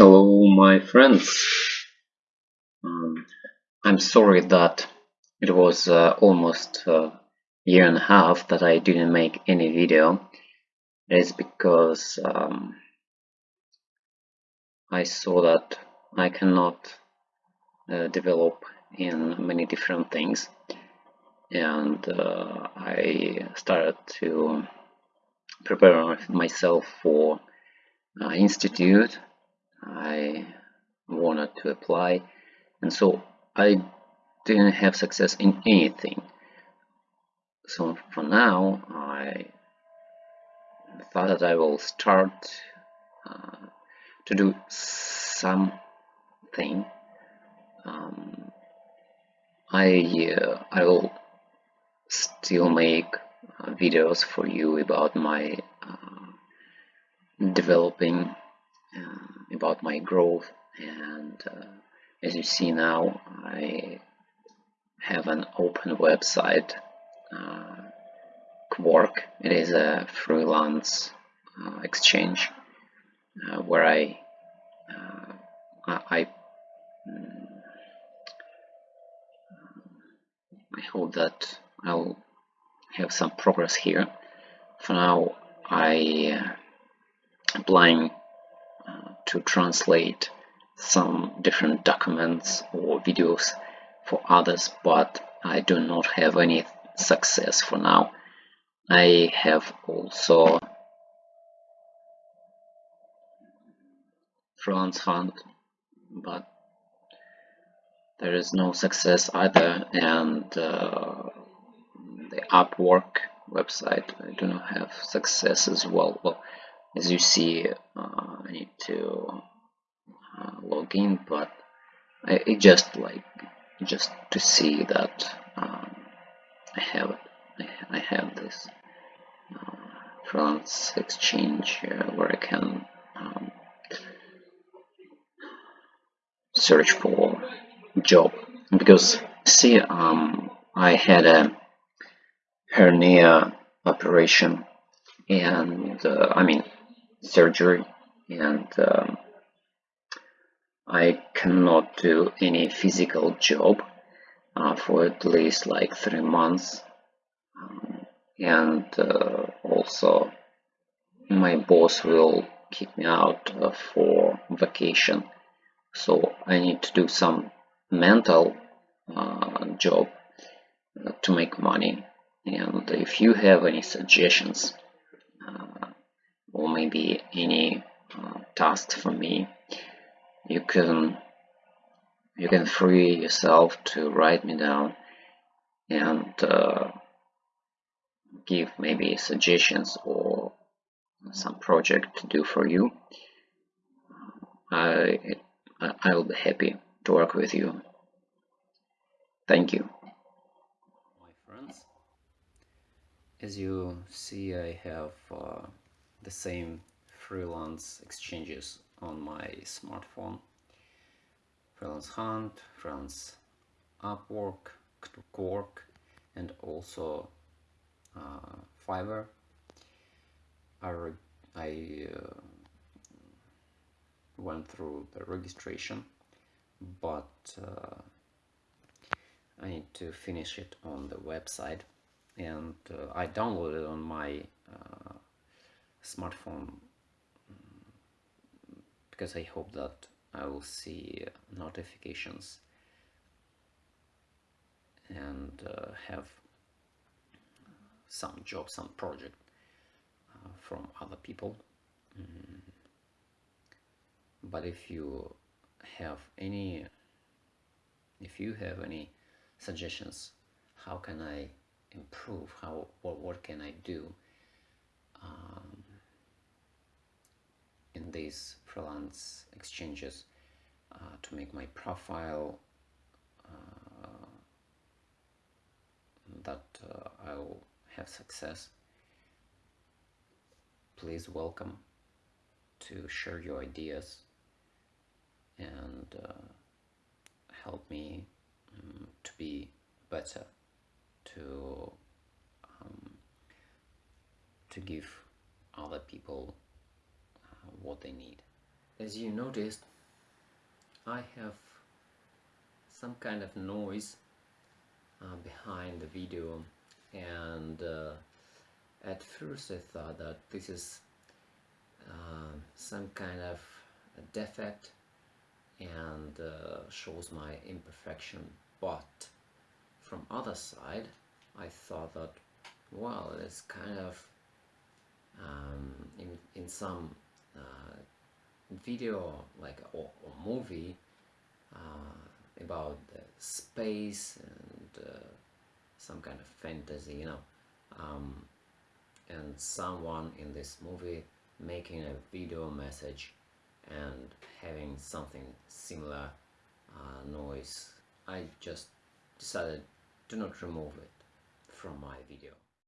Hello, my friends. Um, I'm sorry that it was uh, almost a year and a half that I didn't make any video. It is because um, I saw that I cannot uh, develop in many different things, and uh, I started to prepare myself for uh, institute I wanted to apply and so I didn't have success in anything. So for now I thought that I will start uh, to do something. Um, I uh, I will still make uh, videos for you about my uh, developing uh, about my growth. And uh, as you see now I have an open website uh, Kwork it is a freelance uh, exchange uh, where I uh, I mm, I hope that I'll have some progress here. For now I applying to translate some different documents or videos for others but I do not have any success for now. I have also freelance hunt but there is no success either and uh, the Upwork website I do not have success as well. Well as you see uh, I need to uh, log in but I, it just like just to see that um, I have I, I have this uh, freelance exchange uh, where I can um, search for job. Because see um, I had a hernia operation and uh, I mean surgery and um, I cannot do any physical job uh, for at least like three months. Um, and uh, also my boss will kick me out uh, for vacation. So I need to do some mental uh, job uh, to make money. And if you have any suggestions uh, or maybe any task for me. You can you can free yourself to write me down and uh, give maybe suggestions or some project to do for you. I I will be happy to work with you. Thank you. My friends as you see I have uh, the same freelance exchanges on my smartphone. Freelance hunt freelance upwork Kwork and also uh, fiverr. I, I uh, went through the registration but uh, I need to finish it on the website. And uh, I downloaded on my uh, smartphone because I hope that I will see notifications and uh, have some job, some project uh, from other people. Mm. But if you have any, if you have any suggestions, how can I improve? How what what can I do? Um, in these freelance exchanges uh, to make my profile uh, that uh, I'll have success please welcome to share your ideas and uh, help me um, to be better to um, to give other people what they need. as you noticed I have some kind of noise uh, behind the video and uh, at first I thought that this is uh, some kind of defect and uh, shows my imperfection but from other side I thought that well it's kind of um, in, in some uh, video like or, or movie uh, about space and uh, some kind of fantasy you know. Um, and someone in this movie making a video message and having something similar uh, noise. I just decided to not remove it from my video